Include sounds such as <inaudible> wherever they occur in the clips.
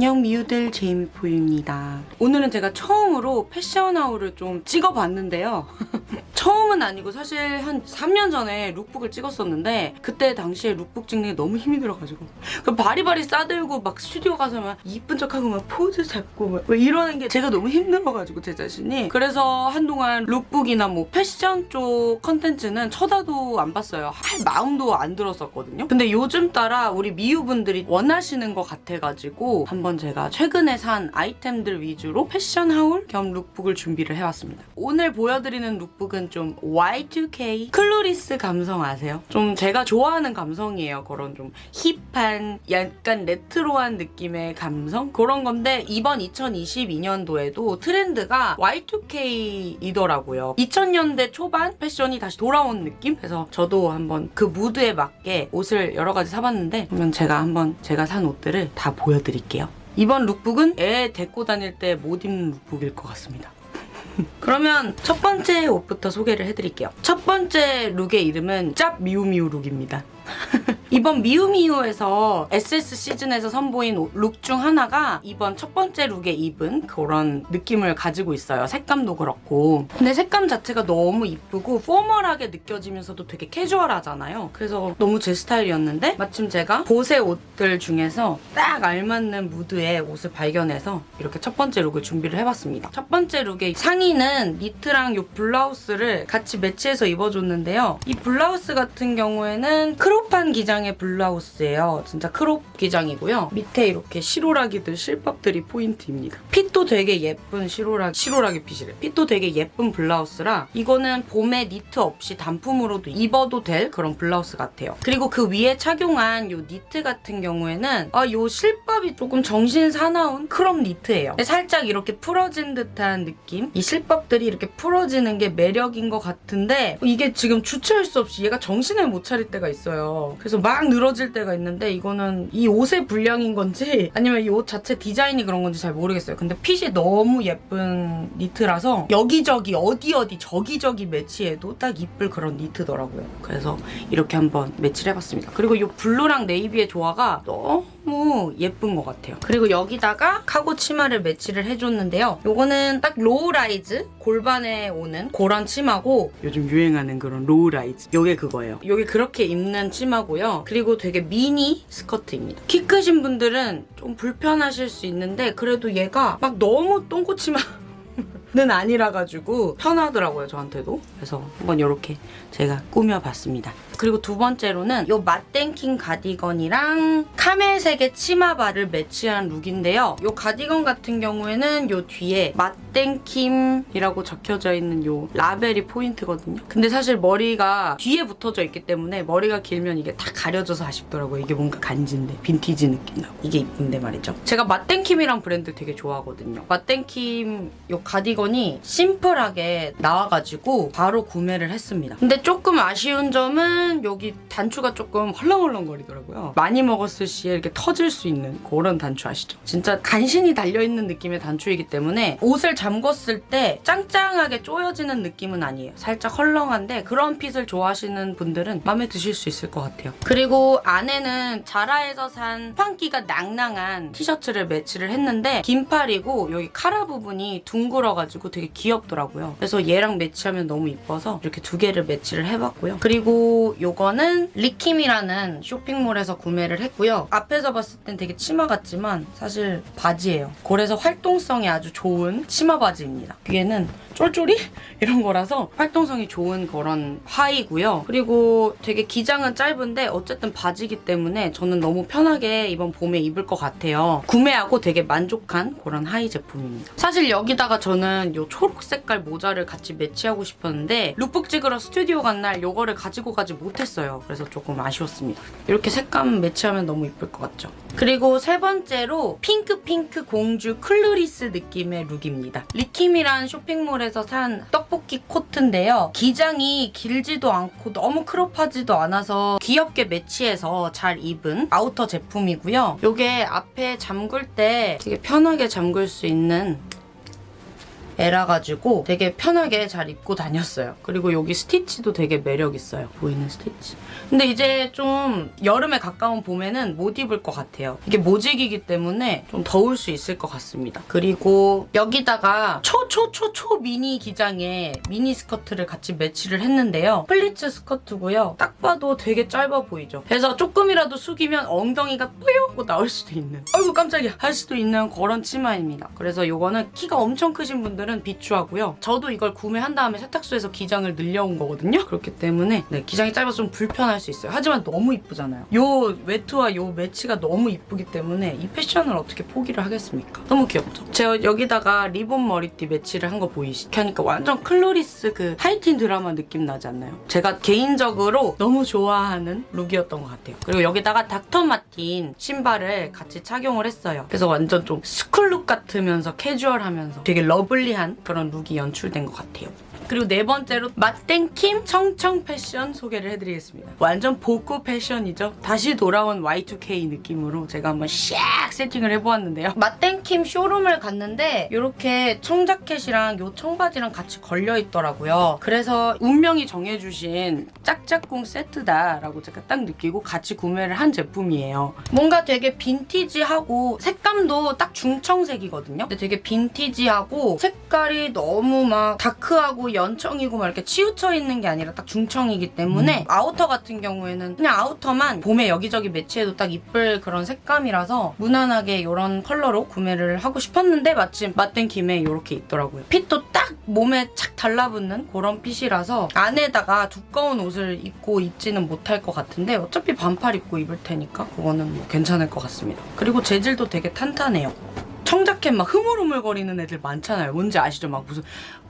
안녕 미우들 제이미포유입니다. 오늘은 제가 처음으로 패션 haul을 좀 찍어봤는데요. <laughs> 처음은 아니고 사실 한 3년 전에 lookbook을 찍었었는데 그때 당시에 룩북 찍는 게 너무 힘이 들어가지고 그 바리바리 싸들고 막 스튜디오 가서 막 이쁜 척하고 막 포즈 잡고 막 이러는 게 제가 너무 힘들어가지고 제 자신이 그래서 한동안 lookbook이나 뭐 패션 쪽 컨텐츠는 쳐다도 안 봤어요. 할 마음도 안 들었었거든요. 근데 요즘 따라 우리 미우분들이 원하시는 것 같아가지고 한번 제가 최근에 산 아이템들 위주로 패션 haul 겸 lookbook을 준비를 해왔습니다. 오늘 보여드리는 룩북은 좀 Y2K 클로리스 감성 아세요? 좀 제가 좋아하는 감성이에요. 그런 좀 힙한 약간 레트로한 느낌의 감성? 그런 건데 이번 2022년도에도 트렌드가 Y2K이더라고요. 2000년대 초반 패션이 다시 돌아온 느낌? 그래서 저도 한번 그 무드에 맞게 옷을 여러 가지 사봤는데 그러면 제가 한번 제가 산 옷들을 다 보여드릴게요. 이번 lookbook은 애 데리고 다닐 때 못 입는 lookbook일 것 같습니다. 그러면 첫 번째 옷부터 소개를 해드릴게요. 첫 번째 룩의 이름은 짭 미우미우 룩입니다. <laughs> 이번 미우미우에서 SS 시즌에서 선보인 룩 중 하나가 이번 첫 번째 룩에 입은 그런 느낌을 가지고 있어요. 색감도 그렇고. 근데 색감 자체가 너무 이쁘고 포멀하게 느껴지면서도 되게 캐주얼하잖아요. 그래서 너무 제 스타일이었는데 마침 제가 보세 옷들 중에서 딱 알맞는 무드의 옷을 발견해서 이렇게 첫 번째 룩을 준비를 해봤습니다. 첫 번째 룩의 상의는 니트랑 이 블라우스를 같이 매치해서 입어줬는데요. 이 블라우스 같은 경우에는 crop한 기장 의 블라우스예요. 진짜 crop 기장이고요. 밑에 이렇게 실오라기들 실밥들이 포인트입니다. fit도 되게 예쁜 실오라기, 실오라기 fit이래. fit도 되게 예쁜 블라우스라 이거는 봄에 니트 없이 단품으로도 입어도 될 그런 블라우스 같아요. 그리고 그 위에 착용한 이 니트 같은 경우에는 아, 이 실밥이 조금 정신 사나운 crop 니트예요. 살짝 이렇게 풀어진 듯한 느낌? 이 실밥들이 이렇게 풀어지는 게 매력인 것 같은데 이게 지금 주체할 수 없이 얘가 정신을 못 차릴 때가 있어요. 그래서 막 늘어질 때가 있는데 이거는 이 옷의 불량인 건지 아니면 이 옷 자체 디자인이 그런 건지 잘 모르겠어요. 근데 핏이 너무 예쁜 니트라서 여기저기 어디 어디 저기저기 매치해도 딱 이쁠 그런 니트더라고요. 그래서 이렇게 한번 매치를 해봤습니다. 그리고 이 블루랑 네이비의 조화가 너무 예쁜 것 같아요. 그리고 여기다가 카고 치마를 매치를 해줬는데요. 요거는 딱 low-rise 골반에 오는 그런 치마고 요즘 유행하는 그런 low-rise 요게 그거예요. 요게 그렇게 입는 치마고요. 그리고 되게 미니 스커트입니다. 키 크신 분들은 좀 불편하실 수 있는데 그래도 얘가 막 너무 똥꼬치마 는 <laughs> 아니라 가지고 편하더라고요 저한테도 그래서 한번 이렇게 제가 꾸며봤습니다 그리고 두 번째로는 이 맛땡킹 가디건이랑 카멜색의 치마바를 매치한 룩인데요. 이 가디건 같은 경우에는 이 뒤에 맛땡킴이라고 적혀져 있는 이 라벨이 포인트거든요. 근데 사실 머리가 뒤에 붙어져 있기 때문에 머리가 길면 이게 다 가려져서 아쉽더라고요. 이게 뭔가 간지인데 빈티지 느낌 나고. 이게 이쁜데 말이죠. 제가 맛땡킴이랑 브랜드 되게 좋아하거든요. 맛땡킴 이 가디건 가디건이 심플하게 나와가지고 바로 구매를 했습니다. 근데 조금 아쉬운 점은 여기 단추가 조금 헐렁헐렁거리더라고요. 많이 먹었을 시에 이렇게 터질 수 있는 그런 단추 아시죠? 진짜 간신히 달려있는 느낌의 단추이기 때문에 옷을 잠궜을 때 짱짱하게 쪼여지는 느낌은 아니에요. 살짝 헐렁한데 그런 핏을 좋아하시는 분들은 마음에 드실 수 있을 것 같아요. 그리고 안에는 자라에서 산 판기가 낭낭한 티셔츠를 매치를 했는데 긴팔이고 여기 카라 부분이 둥글어가지고 가지고 되게 귀엽더라고요. 그래서 얘랑 매치하면 너무 이뻐서 이렇게 두 개를 매치를 해봤고요. 그리고 이거는 리킴이라는 쇼핑몰에서 구매를 했고요. 앞에서 봤을 땐 되게 치마 같지만 사실 바지예요. 그래서 활동성이 아주 좋은 치마 바지입니다. 위에는 쫄쫄이? <laughs> 이런 거라서 활동성이 좋은 그런 하의고요. 그리고 되게 기장은 짧은데 어쨌든 바지기 때문에 저는 너무 편하게 이번 봄에 입을 것 같아요. 구매하고 되게 만족한 그런 하의 제품입니다. 사실 여기다가 저는 이 초록 색깔 모자를 같이 매치하고 싶었는데 룩북 찍으러 스튜디오 간 날 이거를 가지고 가지 못 했어요. 그래서 조금 아쉬웠습니다. 이렇게 색감 매치하면 너무 이쁠 것 같죠? 그리고 세 번째로 핑크핑크 공주 Clueless 느낌의 룩입니다. 리킴이란 쇼핑몰에서 산 떡볶이 코트인데요. 기장이 길지도 않고 너무 crop하지도 않아서 귀엽게 매치해서 잘 입은 아우터 제품이고요. 이게 앞에 잠글 때 되게 편하게 잠글 수 있는 애라 가지고 되게 편하게 잘 입고 다녔어요. 그리고 여기 stitch도 되게 매력 있어요. 보이는 스티치. 근데 이제 좀 여름에 가까운 봄에는 못 입을 것 같아요. 이게 모직이기 때문에 좀 더울 수 있을 것 같습니다. 그리고 여기다가 초초초초 미니 기장에 미니 스커트를 같이 매치를 했는데요. pleats 스커트고요. 딱 봐도 되게 짧아 보이죠. 그래서 조금이라도 숙이면 엉덩이가 뿌요 하고 나올 수도 있는 아이고 깜짝이야 할 수도 있는 그런 치마입니다. 그래서 이거는 키가 엄청 크신 분들은 비추하고요. 저도 이걸 구매한 다음에 세탁소에서 기장을 늘려온 거거든요. 그렇기 때문에 네, 기장이 짧아서 좀 불편할 수 있어요. 하지만 너무 이쁘잖아요. 요 외투와 요 매치가 너무 이쁘기 때문에 이 패션을 어떻게 포기를 하겠습니까? 너무 귀엽죠? 제가 여기다가 리본 머리띠 매치를 한 거 보이시죠? 그러니까 완전 Clueless 그 하이틴 드라마 느낌 나지 않나요? 제가 개인적으로 너무 좋아하는 룩이었던 것 같아요. 그리고 여기다가 닥터 마틴 신발을 같이 착용을 했어요. 그래서 완전 좀 school look 같으면서 캐주얼하면서 되게 lovely 한 그런 룩이 연출된 것 같아요. 그리고 네 번째로 마뗑킴 청청 패션 소개를 해드리겠습니다. 완전 복고 패션이죠. 다시 돌아온 Y2K 느낌으로 제가 한번 샥 세팅을 해보았는데요. 마뗑킴 쇼룸을 갔는데 이렇게 청자켓이랑 요 청바지랑 같이 걸려있더라고요. 그래서 운명이 정해주신 짝짝꿍 세트다라고 제가 딱 느끼고 같이 구매를 한 제품이에요. 뭔가 되게 빈티지하고 색감도 딱 중청색이거든요. 근데 되게 빈티지하고 색깔이 너무 막 다크하고 연청이고 막 이렇게 치우쳐 있는 게 아니라 딱 중청이기 때문에 아우터 같은 경우에는 그냥 아우터만 봄에 여기저기 매치해도 딱 이쁠 그런 색감이라서 무난하게 이런 컬러로 구매를 하고 싶었는데 마침 맞댄 김에 이렇게 있더라고요. 핏도 딱 몸에 착 달라붙는 그런 핏이라서 안에다가 두꺼운 옷을 입고 입지는 못할 것 같은데 어차피 반팔 입고 입을 테니까 그거는 뭐 괜찮을 것 같습니다. 그리고 재질도 되게 탄탄해요. 청자켓 막 흐물흐물거리는 애들 많잖아요. 뭔지 아시죠? 막 무슨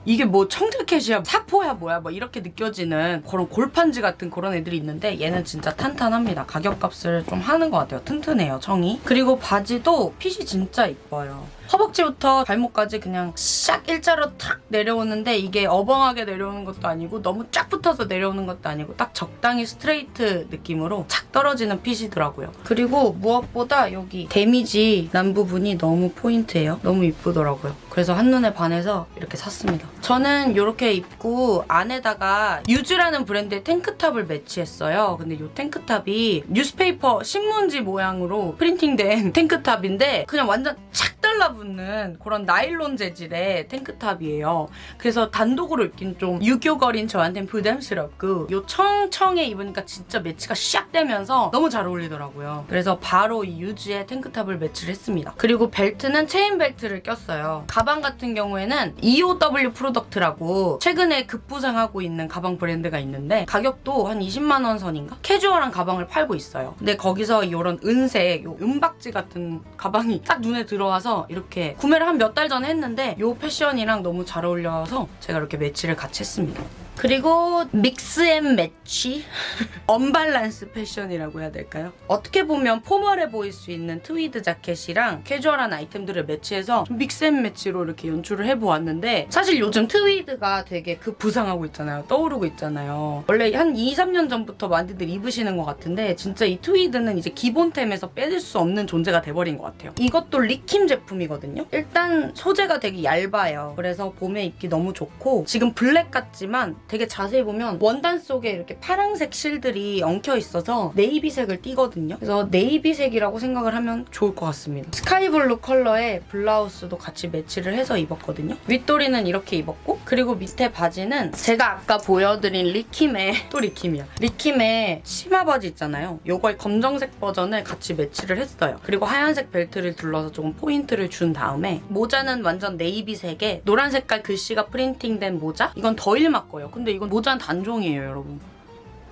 이게 뭐 청자켓이야 사포야 뭐야 뭐 이렇게 느껴지는 그런 골판지 같은 그런 애들이 있는데 얘는 진짜 탄탄합니다. 가격값을 좀 하는 것 같아요. 튼튼해요 청이. 그리고 바지도 핏이 진짜 이뻐요. 허벅지부터 발목까지 그냥 샥 일자로 탁 내려오는데 이게 어벙하게 내려오는 것도 아니고 너무 쫙 붙어서 내려오는 것도 아니고 딱 적당히 스트레이트 느낌으로 착 떨어지는 핏이더라고요. 그리고 무엇보다 여기 damage 난 부분이 너무 포인트예요. 너무 이쁘더라고요. 그래서 한눈에 반해서 이렇게 샀습니다. 저는 이렇게 입고 안에다가 유즈라는 브랜드의 탱크탑을 매치했어요. 근데 이 탱크탑이 newspaper 신문지 모양으로 프린팅된 탱크탑인데 그냥 완전 착 달라붙 는 그런 나일론 재질의 탱크탑이에요. 그래서 단독으로 입긴 좀 유교걸인 저한테는 부담스럽고 요 청청에 입으니까 진짜 매치가 샥 되면서 너무 잘 어울리더라고요. 그래서 바로 이 유즈의 탱크탑을 매치를 했습니다. 그리고 벨트는 체인 벨트를 꼈어요. 가방 같은 경우에는 EOW 프로덕트라고 최근에 급부상하고 있는 가방 브랜드가 있는데 가격도 한 20만 원 선인가? 캐주얼한 가방을 팔고 있어요. 근데 거기서 이런 은색, 요 은박지 같은 가방이 딱 눈에 들어와서 이렇게 구매를 한 몇 달 전에 했는데 요 패션이랑 너무 잘 어울려서 제가 이렇게 매치를 같이 했습니다. 그리고 mix and match? <laughs> 언밸런스 패션이라고 해야 될까요? 어떻게 보면 포멀해 보일 수 있는 트위드 자켓이랑 캐주얼한 아이템들을 매치해서 좀 mix and match로 이렇게 연출을 해보았는데 사실 요즘 트위드가 되게 그 부상하고 있잖아요. 떠오르고 있잖아요. 원래 한 2, 3년 전부터 많이들 입으시는 것 같은데 진짜 이 트위드는 이제 기본템에서 빼질 수 없는 존재가 돼버린 것 같아요. 이것도 리킴 제품이거든요. 일단 소재가 되게 얇아요. 그래서 봄에 입기 너무 좋고 지금 블랙 같지만 되게 자세히 보면 원단 속에 이렇게 파랑색 실들이 엉켜 있어서 네이비색을 띠거든요. 그래서 네이비색이라고 생각을 하면 좋을 것 같습니다. 스카이블루 컬러의 블라우스도 같이 매치를 해서 입었거든요. 윗도리는 이렇게 입었고 그리고 밑에 바지는 제가 아까 보여드린 리킴의 <laughs> 또 리킴이야. 리킴의 치마 바지 있잖아요. 요거의 검정색 버전을 같이 매치를 했어요. 그리고 하얀색 벨트를 둘러서 조금 포인트를 준 다음에 모자는 완전 네이비색에 노란 색깔 글씨가 프린팅된 모자? 이건 더일막 거예요. 근데 이건 모자는 단종이에요, 여러분.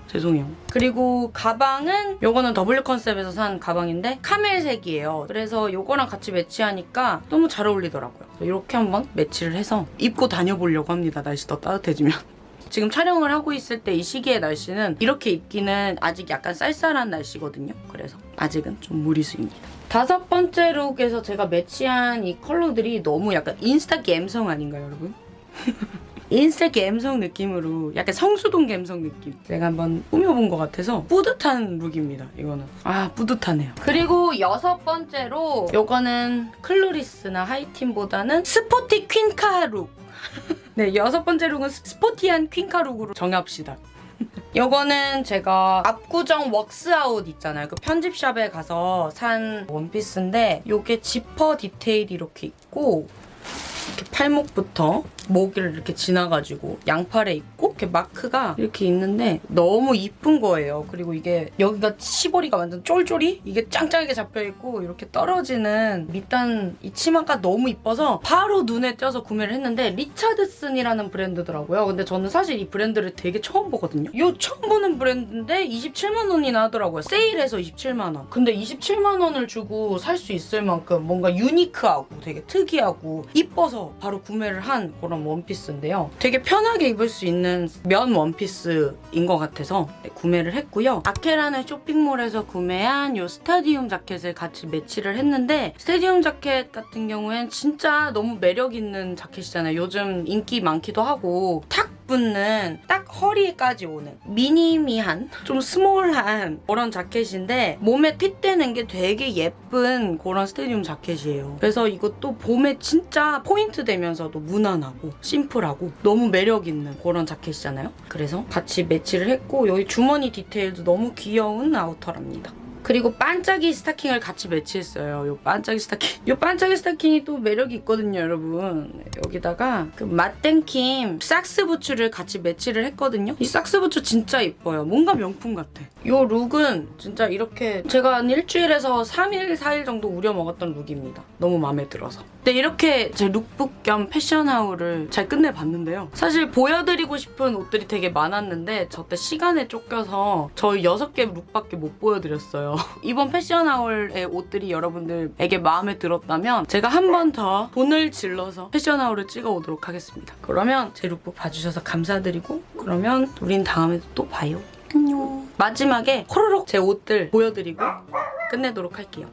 죄송해요. 그리고 가방은 요거는 W 컨셉에서 산 가방인데 카멜색이에요. 그래서 요거랑 같이 매치하니까 너무 잘 어울리더라고요. 이렇게 한번 매치를 해서 입고 다녀보려고 합니다. 날씨 더 따뜻해지면. <laughs> 지금 촬영을 하고 있을 때 이 시기의 날씨는 이렇게 입기는 아직 약간 쌀쌀한 날씨거든요. 그래서 아직은 좀 무리수입니다. 다섯 번째 룩에서 제가 매치한 이 컬러들이 너무 약간 인스타 감성 아닌가요, 여러분? <laughs> 인스타 감성 느낌으로 약간 성수동 감성 느낌 제가 한번 꾸며본 것 같아서 뿌듯한 룩입니다 이거는 아 뿌듯하네요 그리고 여섯 번째로 요거는 Clueless나 하이틴보다는 sporty 퀸카 룩 <laughs> 네, 여섯 번째 룩은 sporty한 퀸카 룩으로 정합시다. <laughs> 요거는 제가 압구정 웍스아웃 있잖아요. 그 편집샵에 가서 산 원피스인데 요게 지퍼 디테일이 이렇게 있고 이렇게 팔목부터 목을 이렇게 지나가지고 양팔에 있고 이렇게 마크가 이렇게 있는데 너무 이쁜 거예요. 그리고 이게 여기가 시보리가 완전 쫄쫄이 이게 짱짱하게 잡혀 있고 이렇게 떨어지는 밑단 이 치마가 너무 이뻐서 바로 눈에 띄어서 구매를 했는데 리차드슨이라는 브랜드더라고요. 근데 저는 사실 이 브랜드를 되게 처음 보거든요. 요 처음 보는 브랜드인데 27만 원이나 하더라고요. 세일해서 27만 원. 근데 27만 원을 주고 살 수 있을 만큼 뭔가 유니크하고 되게 특이하고 이뻐서 바로 구매를 한 그런 원피스인데요. 되게 편하게 입을 수 있는 면 원피스인 것 같아서 네, 구매를 했고요. 아케라는 쇼핑몰에서 구매한 요 스타디움 자켓을 같이 매치를 했는데 스타디움 자켓 같은 경우엔 진짜 너무 매력 있는 자켓이잖아요. 요즘 인기 많기도 하고 탁 붙는 딱 허리까지 오는 미니미한 좀 small한 그런 자켓인데 몸에 핏되는 게 되게 예쁜 그런 스테디움 자켓이에요. 그래서 이것도 봄에 진짜 포인트 되면서도 무난하고 심플하고 너무 매력 있는 그런 자켓이잖아요. 그래서 같이 매치를 했고 여기 주머니 디테일도 너무 귀여운 아우터랍니다. 그리고 반짝이 스타킹을 같이 매치했어요. 요 반짝이 스타킹. 요 반짝이 스타킹이 또 매력이 있거든요, 여러분. 여기다가 그 마뗑킴 socks 부츠를 같이 매치를 했거든요. 이 socks 부츠 진짜 이뻐요. 뭔가 명품 같아. 요 룩은 진짜 이렇게 제가 한 일주일에서 3일, 4일 정도 우려 먹었던 룩입니다. 너무 마음에 들어서. 근데 이렇게 제 룩북 겸 패션 haul을 잘 끝내봤는데요. 사실 보여드리고 싶은 옷들이 되게 많았는데 저때 시간에 쫓겨서 저희 6개 룩밖에 못 보여드렸어요. 이번 패션 haul의 옷들이 여러분들에게 마음에 들었다면 제가 한 번 더 돈을 질러서 패션 haul을 찍어 오도록 하겠습니다. 그러면 제 룩북 봐주셔서 감사드리고 그러면 우린 다음에 또 봐요. 안녕. 마지막에 호로록 제 옷들 보여드리고 끝내도록 할게요.